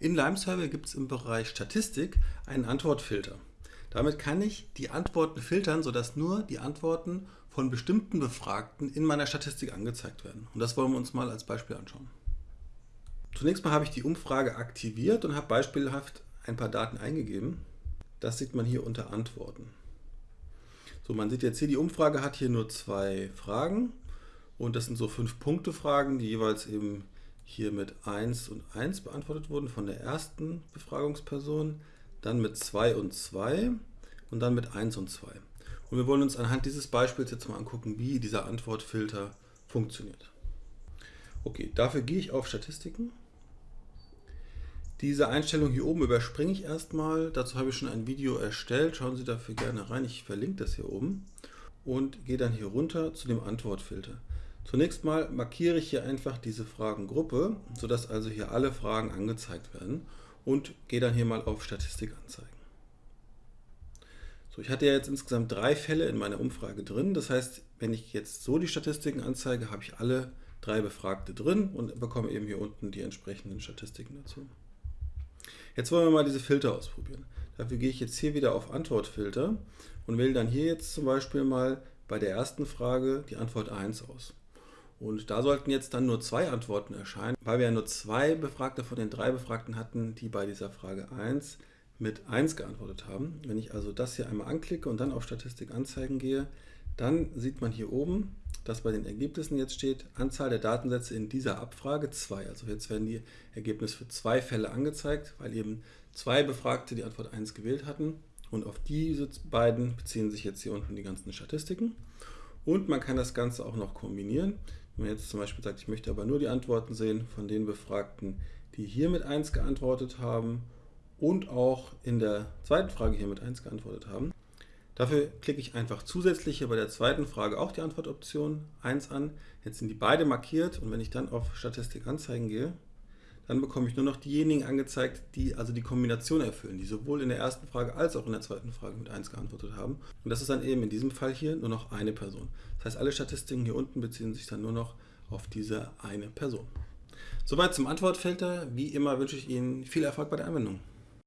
In LimeSurvey gibt es im Bereich Statistik einen Antwortfilter. Damit kann ich die Antworten filtern, sodass nur die Antworten von bestimmten Befragten in meiner Statistik angezeigt werden. Und das wollen wir uns mal als Beispiel anschauen. Zunächst mal habe ich die Umfrage aktiviert und habe beispielhaft ein paar Daten eingegeben. Das sieht man hier unter Antworten. So, man sieht jetzt hier, die Umfrage hat hier nur zwei Fragen und das sind so fünf Punkte Fragen, die jeweils eben hier mit 1 und 1 beantwortet wurden von der ersten Befragungsperson, dann mit 2 und 2 und dann mit 1 und 2. Und wir wollen uns anhand dieses Beispiels jetzt mal angucken, wie dieser Antwortfilter funktioniert. Okay, dafür gehe ich auf Statistiken. Diese Einstellung hier oben überspringe ich erstmal. Dazu habe ich schon ein Video erstellt. Schauen Sie dafür gerne rein. Ich verlinke das hier oben. Und gehe dann hier runter zu dem Antwortfilter. Zunächst mal markiere ich hier einfach diese Fragengruppe, sodass also hier alle Fragen angezeigt werden und gehe dann hier mal auf Statistik anzeigen. So, ich hatte ja jetzt insgesamt drei Fälle in meiner Umfrage drin. Das heißt, wenn ich jetzt so die Statistiken anzeige, habe ich alle drei Befragte drin und bekomme eben hier unten die entsprechenden Statistiken dazu. Jetzt wollen wir mal diese Filter ausprobieren. Dafür gehe ich jetzt hier wieder auf Antwortfilter und wähle dann hier jetzt zum Beispiel mal bei der ersten Frage die Antwort 1 aus. Und da sollten jetzt dann nur zwei Antworten erscheinen, weil wir ja nur zwei Befragte von den drei Befragten hatten, die bei dieser Frage 1 mit 1 geantwortet haben. Wenn ich also das hier einmal anklicke und dann auf Statistik anzeigen gehe, dann sieht man hier oben, dass bei den Ergebnissen jetzt steht, Anzahl der Datensätze in dieser Abfrage 2. Also jetzt werden die Ergebnisse für zwei Fälle angezeigt, weil eben zwei Befragte die Antwort 1 gewählt hatten. Und auf diese beiden beziehen sich jetzt hier unten die ganzen Statistiken. Und man kann das Ganze auch noch kombinieren. Wenn man jetzt zum Beispiel sagt, ich möchte aber nur die Antworten sehen von den Befragten, die hier mit 1 geantwortet haben und auch in der zweiten Frage hier mit 1 geantwortet haben. Dafür klicke ich einfach zusätzlich hier bei der zweiten Frage auch die Antwortoption 1 an. Jetzt sind die beide markiert und wenn ich dann auf Statistik anzeigen gehe, dann bekomme ich nur noch diejenigen angezeigt, die also die Kombination erfüllen, die sowohl in der ersten Frage als auch in der zweiten Frage mit 1 geantwortet haben. Und das ist dann eben in diesem Fall hier nur noch eine Person. Das heißt, alle Statistiken hier unten beziehen sich dann nur noch auf diese eine Person. Soweit zum Antwortfilter. Wie immer wünsche ich Ihnen viel Erfolg bei der Anwendung.